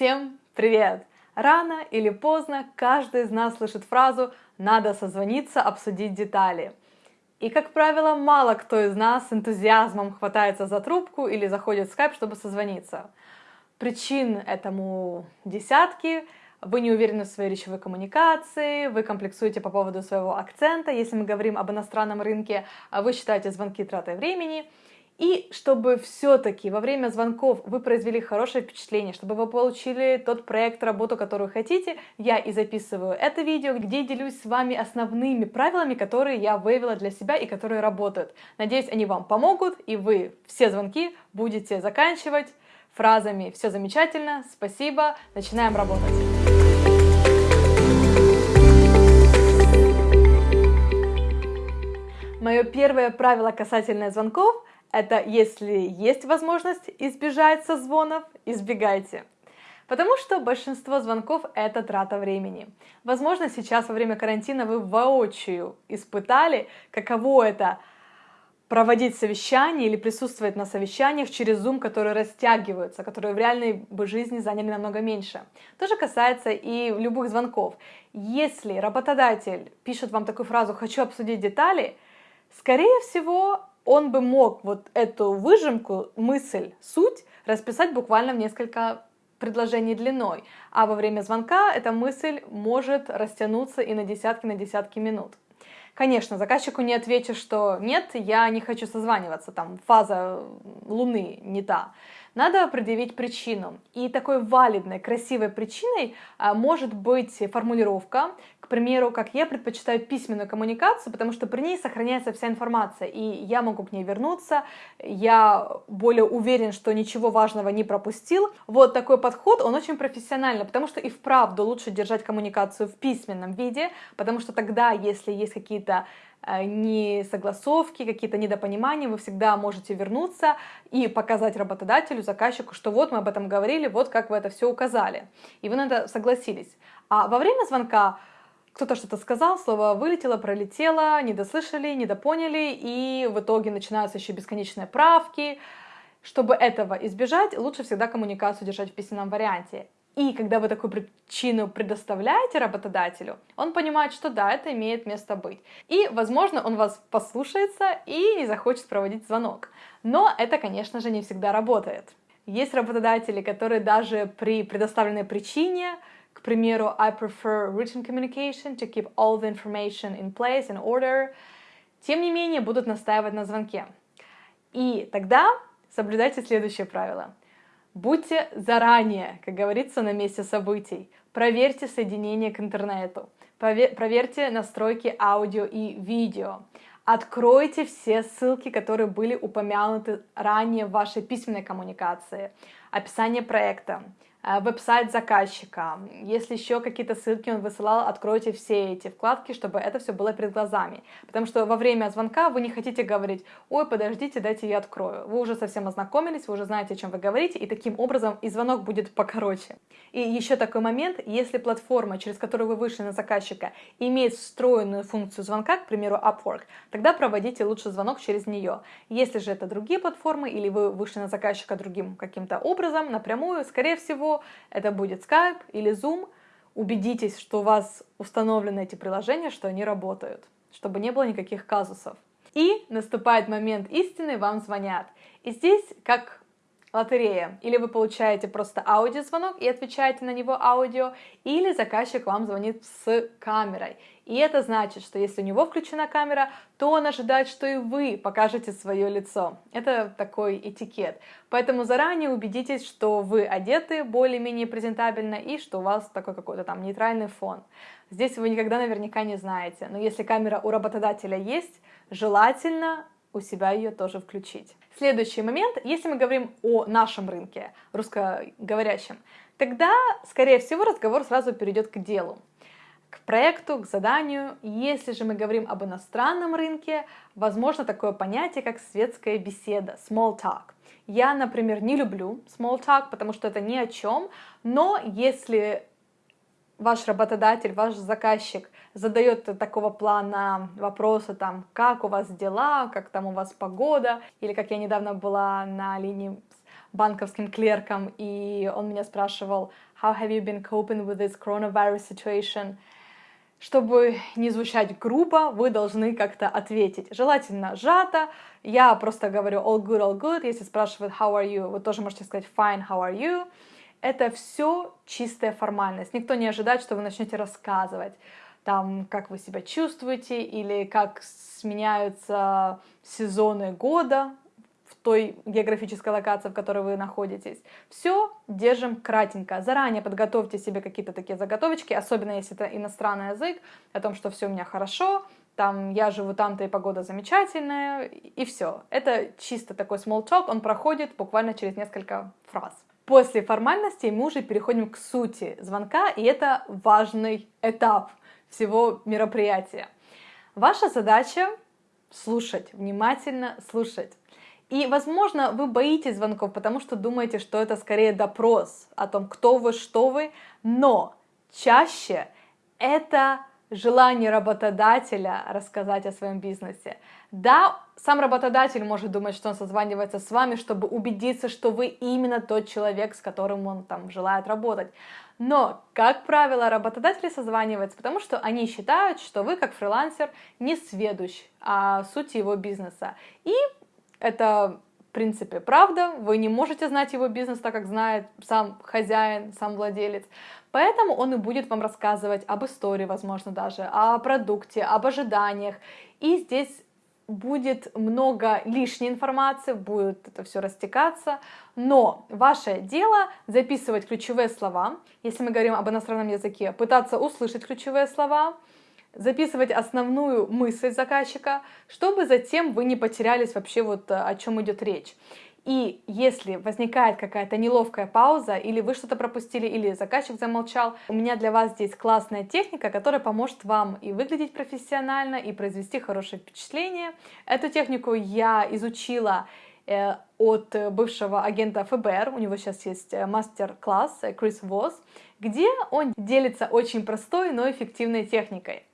Всем привет! Рано или поздно каждый из нас слышит фразу «надо созвониться, обсудить детали». И, как правило, мало кто из нас с энтузиазмом хватается за трубку или заходит в скайп, чтобы созвониться. Причин этому десятки. Вы не уверены в своей речевой коммуникации, вы комплексуете по поводу своего акцента, если мы говорим об иностранном рынке, а вы считаете звонки тратой времени – и чтобы все-таки во время звонков вы произвели хорошее впечатление, чтобы вы получили тот проект, работу, которую хотите, я и записываю это видео, где делюсь с вами основными правилами, которые я выявила для себя и которые работают. Надеюсь, они вам помогут, и вы все звонки будете заканчивать фразами «все замечательно», «спасибо», начинаем работать. Мое первое правило касательно звонков это если есть возможность избежать созвонов, избегайте. Потому что большинство звонков — это трата времени. Возможно, сейчас во время карантина вы воочию испытали, каково это проводить совещание или присутствовать на совещаниях через Zoom, которые растягиваются, которые в реальной бы жизни заняли намного меньше. То же касается и любых звонков. Если работодатель пишет вам такую фразу «хочу обсудить детали», скорее всего, он бы мог вот эту выжимку, мысль, суть расписать буквально в несколько предложений длиной, а во время звонка эта мысль может растянуться и на десятки, на десятки минут. Конечно, заказчику не отвечу, что нет, я не хочу созваниваться, там фаза Луны не та. Надо предъявить причину. И такой валидной, красивой причиной а, может быть формулировка, к примеру, как я предпочитаю письменную коммуникацию, потому что при ней сохраняется вся информация, и я могу к ней вернуться, я более уверен, что ничего важного не пропустил. Вот такой подход, он очень профессиональный, потому что и вправду лучше держать коммуникацию в письменном виде, потому что тогда, если есть какие-то несогласовки, какие-то недопонимания, вы всегда можете вернуться и показать работодателю, заказчику, что вот мы об этом говорили, вот как вы это все указали. И вы на это согласились. А во время звонка кто-то что-то сказал, слово вылетело, пролетело, недослышали, недопоняли, и в итоге начинаются еще бесконечные правки. Чтобы этого избежать, лучше всегда коммуникацию держать в письменном варианте. И когда вы такую причину предоставляете работодателю, он понимает, что да, это имеет место быть. И, возможно, он вас послушается и не захочет проводить звонок. Но это, конечно же, не всегда работает. Есть работодатели, которые даже при предоставленной причине, к примеру, I prefer written communication to keep all the information in place and order, тем не менее будут настаивать на звонке. И тогда соблюдайте следующее правило. Будьте заранее, как говорится, на месте событий. Проверьте соединение к интернету. Проверьте настройки аудио и видео. Откройте все ссылки, которые были упомянуты ранее в вашей письменной коммуникации. Описание проекта, веб-сайт заказчика. Если еще какие-то ссылки он высылал, откройте все эти вкладки, чтобы это все было перед глазами. Потому что во время звонка вы не хотите говорить, ой, подождите, дайте я открою. Вы уже совсем ознакомились, вы уже знаете, о чем вы говорите, и таким образом и звонок будет покороче. И еще такой момент, если платформа, через которую вы вышли на заказчика, имеет встроенную функцию звонка, к примеру, Upwork, тогда проводите лучше звонок через нее. Если же это другие платформы, или вы вышли на заказчика другим каким-то образом, напрямую, скорее всего, это будет Skype или Zoom. Убедитесь, что у вас установлены эти приложения, что они работают, чтобы не было никаких казусов. И наступает момент истины, вам звонят. И здесь, как лотерея. Или вы получаете просто аудиозвонок и отвечаете на него аудио, или заказчик вам звонит с камерой. И это значит, что если у него включена камера, то он ожидает, что и вы покажете свое лицо. Это такой этикет. Поэтому заранее убедитесь, что вы одеты более-менее презентабельно и что у вас такой какой-то там нейтральный фон. Здесь вы никогда наверняка не знаете, но если камера у работодателя есть, желательно у себя ее тоже включить. Следующий момент, если мы говорим о нашем рынке, русскоговорящем, тогда, скорее всего, разговор сразу перейдет к делу, к проекту, к заданию. Если же мы говорим об иностранном рынке, возможно такое понятие, как светская беседа, small talk. Я, например, не люблю small talk, потому что это ни о чем, но если ваш работодатель, ваш заказчик задает такого плана вопросы, там, как у вас дела, как там у вас погода, или как я недавно была на линии банковским клерком, и он меня спрашивал, how have you been coping with this coronavirus situation? Чтобы не звучать грубо, вы должны как-то ответить. Желательно сжато. Я просто говорю all good, all good. Если спрашивают how are you, вы тоже можете сказать fine, how are you. Это все чистая формальность. Никто не ожидает, что вы начнете рассказывать там, как вы себя чувствуете, или как сменяются сезоны года в той географической локации, в которой вы находитесь. Все держим кратенько. Заранее подготовьте себе какие-то такие заготовочки, особенно если это иностранный язык, о том, что все у меня хорошо, там я живу там-то и погода замечательная, и все. Это чисто такой small talk, он проходит буквально через несколько фраз. После формальностей мы уже переходим к сути звонка, и это важный этап всего мероприятия. Ваша задача слушать, внимательно слушать. И, возможно, вы боитесь звонков, потому что думаете, что это скорее допрос о том, кто вы, что вы, но чаще это желание работодателя рассказать о своем бизнесе. Да, сам работодатель может думать, что он созванивается с вами, чтобы убедиться, что вы именно тот человек, с которым он там желает работать. Но, как правило, работодатели созваниваются, потому что они считают, что вы, как фрилансер, не сведущ о сути его бизнеса. И это в принципе, правда, вы не можете знать его бизнес так, как знает сам хозяин, сам владелец. Поэтому он и будет вам рассказывать об истории, возможно, даже, о продукте, об ожиданиях. И здесь будет много лишней информации, будет это все растекаться, но ваше дело записывать ключевые слова, если мы говорим об иностранном языке, пытаться услышать ключевые слова, записывать основную мысль заказчика, чтобы затем вы не потерялись вообще вот о чем идет речь. И если возникает какая-то неловкая пауза, или вы что-то пропустили, или заказчик замолчал, у меня для вас здесь классная техника, которая поможет вам и выглядеть профессионально, и произвести хорошее впечатление. Эту технику я изучила э, от бывшего агента ФБР, у него сейчас есть э, мастер-класс э, Крис Восс, где он делится очень простой, но эффективной техникой.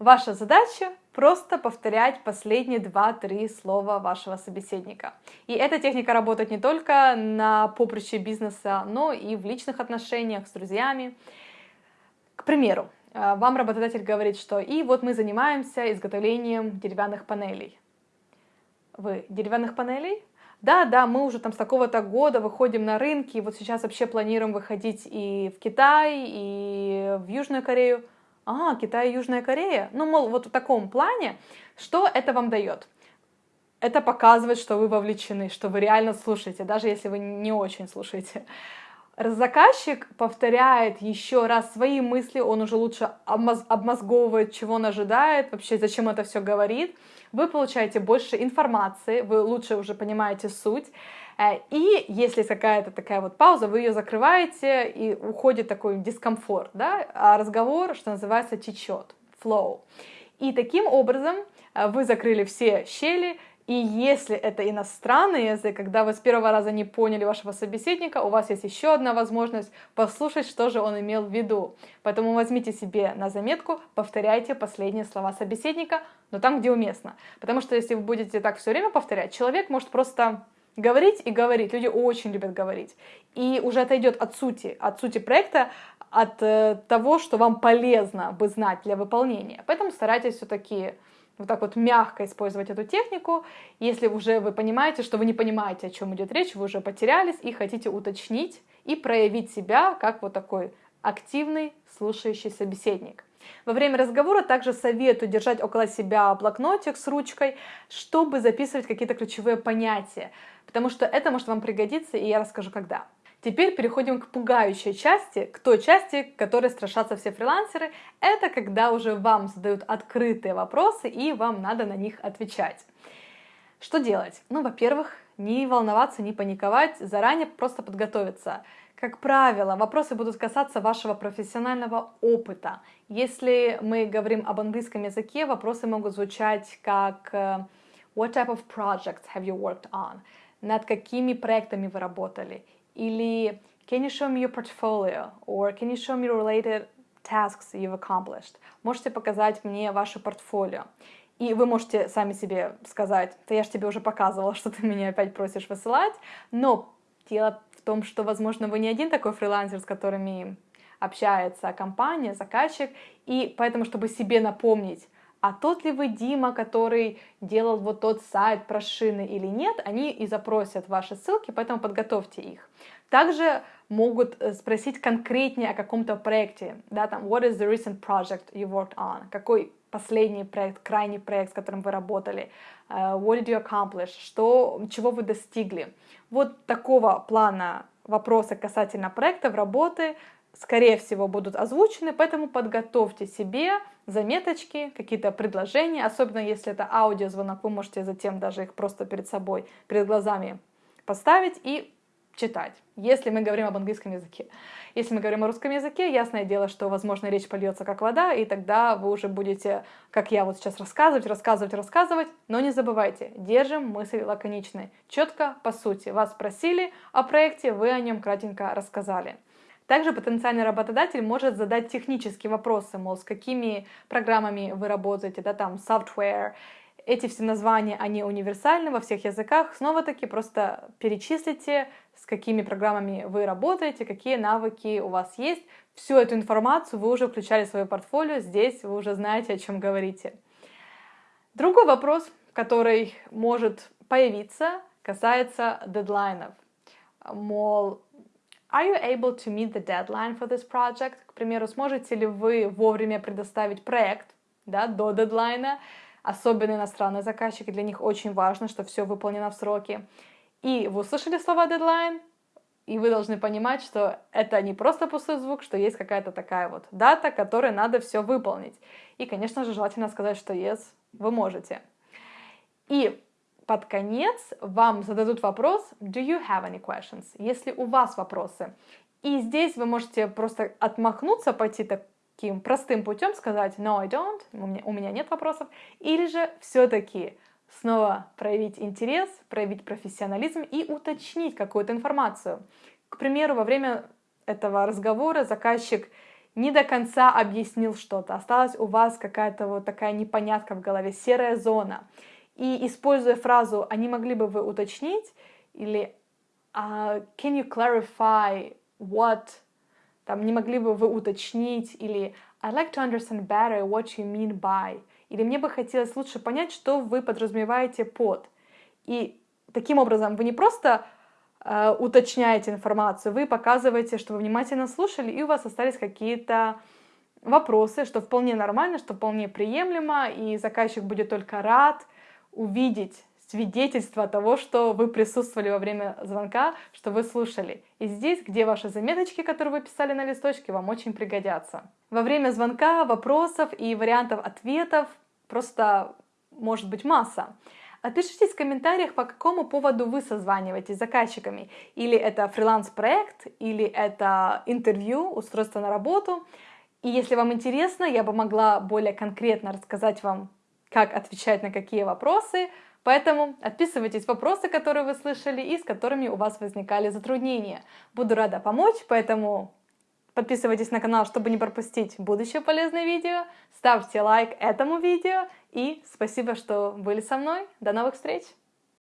Ваша задача просто повторять последние два-три слова вашего собеседника. И эта техника работает не только на поприще бизнеса, но и в личных отношениях с друзьями. К примеру, э, вам работодатель говорит, что и вот мы занимаемся изготовлением деревянных панелей. Вы деревянных панелей? Да, да, мы уже там с такого-то года выходим на рынки, и вот сейчас вообще планируем выходить и в Китай, и в Южную Корею а, Китай и Южная Корея. Ну, мол, вот в таком плане, что это вам дает? Это показывает, что вы вовлечены, что вы реально слушаете, даже если вы не очень слушаете. Заказчик повторяет еще раз свои мысли, он уже лучше обмозговывает, чего он ожидает, вообще зачем это все говорит. Вы получаете больше информации, вы лучше уже понимаете суть. Э, и если какая-то такая вот пауза, вы ее закрываете, и уходит такой дискомфорт, да, а разговор, что называется, течет, flow. И таким образом э, вы закрыли все щели, и если это иностранный язык, когда вы с первого раза не поняли вашего собеседника, у вас есть еще одна возможность послушать, что же он имел в виду. Поэтому возьмите себе на заметку, повторяйте последние слова собеседника, но там, где уместно. Потому что если вы будете так все время повторять, человек может просто говорить и говорить. Люди очень любят говорить. И уже отойдет от сути, от сути проекта, от э, того, что вам полезно бы знать для выполнения. Поэтому старайтесь все-таки вот так вот мягко использовать эту технику. Если уже вы понимаете, что вы не понимаете, о чем идет речь, вы уже потерялись и хотите уточнить и проявить себя как вот такой активный слушающий собеседник. Во время разговора также советую держать около себя блокнотик с ручкой, чтобы записывать какие-то ключевые понятия, потому что это может вам пригодиться, и я расскажу когда. Теперь переходим к пугающей части, к той части, которой страшатся все фрилансеры. Это когда уже вам задают открытые вопросы, и вам надо на них отвечать. Что делать? Ну, во-первых, не волноваться, не паниковать, заранее просто подготовиться. Как правило, вопросы будут касаться вашего профессионального опыта. Если мы говорим об английском языке, вопросы могут звучать как э, What type of projects have you worked on? Над какими проектами вы работали? Или Can you show me your portfolio? Or Can you show me related tasks you've accomplished? Можете показать мне ваше портфолио? И вы можете сами себе сказать, да я же тебе уже показывала, что ты меня опять просишь высылать, но Дело в том, что, возможно, вы не один такой фрилансер, с которыми общается компания, заказчик, и поэтому, чтобы себе напомнить, а тот ли вы Дима, который делал вот тот сайт про шины или нет, они и запросят ваши ссылки, поэтому подготовьте их. Также могут э, спросить конкретнее о каком-то проекте, да, там, what is the recent project you worked on, какой последний проект, крайний проект, с которым вы работали, uh, what did you accomplish, что, чего вы достигли. Вот такого плана вопросы касательно проектов, работы, скорее всего, будут озвучены, поэтому подготовьте себе заметочки, какие-то предложения, особенно если это аудиозвонок, вы можете затем даже их просто перед собой, перед глазами поставить и читать, если мы говорим об английском языке. Если мы говорим о русском языке, ясное дело, что, возможно, речь польется как вода, и тогда вы уже будете, как я вот сейчас, рассказывать, рассказывать, рассказывать, но не забывайте, держим мысли лаконичной, четко, по сути. Вас спросили о проекте, вы о нем кратенько рассказали. Также потенциальный работодатель может задать технические вопросы, мол, с какими программами вы работаете, да, там, software, эти все названия, они универсальны во всех языках. Снова-таки просто перечислите, с какими программами вы работаете, какие навыки у вас есть. Всю эту информацию вы уже включали в свое портфолио, здесь вы уже знаете, о чем говорите. Другой вопрос, который может появиться, касается дедлайнов. Мол, Are you able to meet the deadline for this project? К примеру, сможете ли вы вовремя предоставить проект да, до дедлайна? Особенно иностранные заказчики, для них очень важно, что все выполнено в сроки. И вы услышали слова дедлайн, и вы должны понимать, что это не просто пустой звук, что есть какая-то такая вот дата, которой надо все выполнить. И, конечно же, желательно сказать, что yes, вы можете. И под конец вам зададут вопрос «Do you have any questions?» Если у вас вопросы. И здесь вы можете просто отмахнуться, пойти таким простым путем, сказать «No, I don't», у меня, у меня нет вопросов. Или же все-таки снова проявить интерес, проявить профессионализм и уточнить какую-то информацию. К примеру, во время этого разговора заказчик не до конца объяснил что-то, осталась у вас какая-то вот такая непонятка в голове, серая зона. И используя фразу «они могли бы вы уточнить» или uh, «can you clarify what?» там «не могли бы вы уточнить» или «I'd like to understand better what you mean by» или «мне бы хотелось лучше понять, что вы подразумеваете под». И таким образом вы не просто uh, уточняете информацию, вы показываете, что вы внимательно слушали, и у вас остались какие-то вопросы, что вполне нормально, что вполне приемлемо, и заказчик будет только рад увидеть свидетельство того, что вы присутствовали во время звонка, что вы слушали. И здесь, где ваши заметочки, которые вы писали на листочке, вам очень пригодятся. Во время звонка вопросов и вариантов ответов просто может быть масса. Отпишитесь в комментариях, по какому поводу вы созваниваетесь с заказчиками. Или это фриланс-проект, или это интервью, устройство на работу. И если вам интересно, я бы могла более конкретно рассказать вам как отвечать на какие вопросы. Поэтому отписывайтесь вопросы, которые вы слышали и с которыми у вас возникали затруднения. Буду рада помочь, поэтому подписывайтесь на канал, чтобы не пропустить будущее полезное видео. Ставьте лайк этому видео и спасибо, что были со мной. До новых встреч!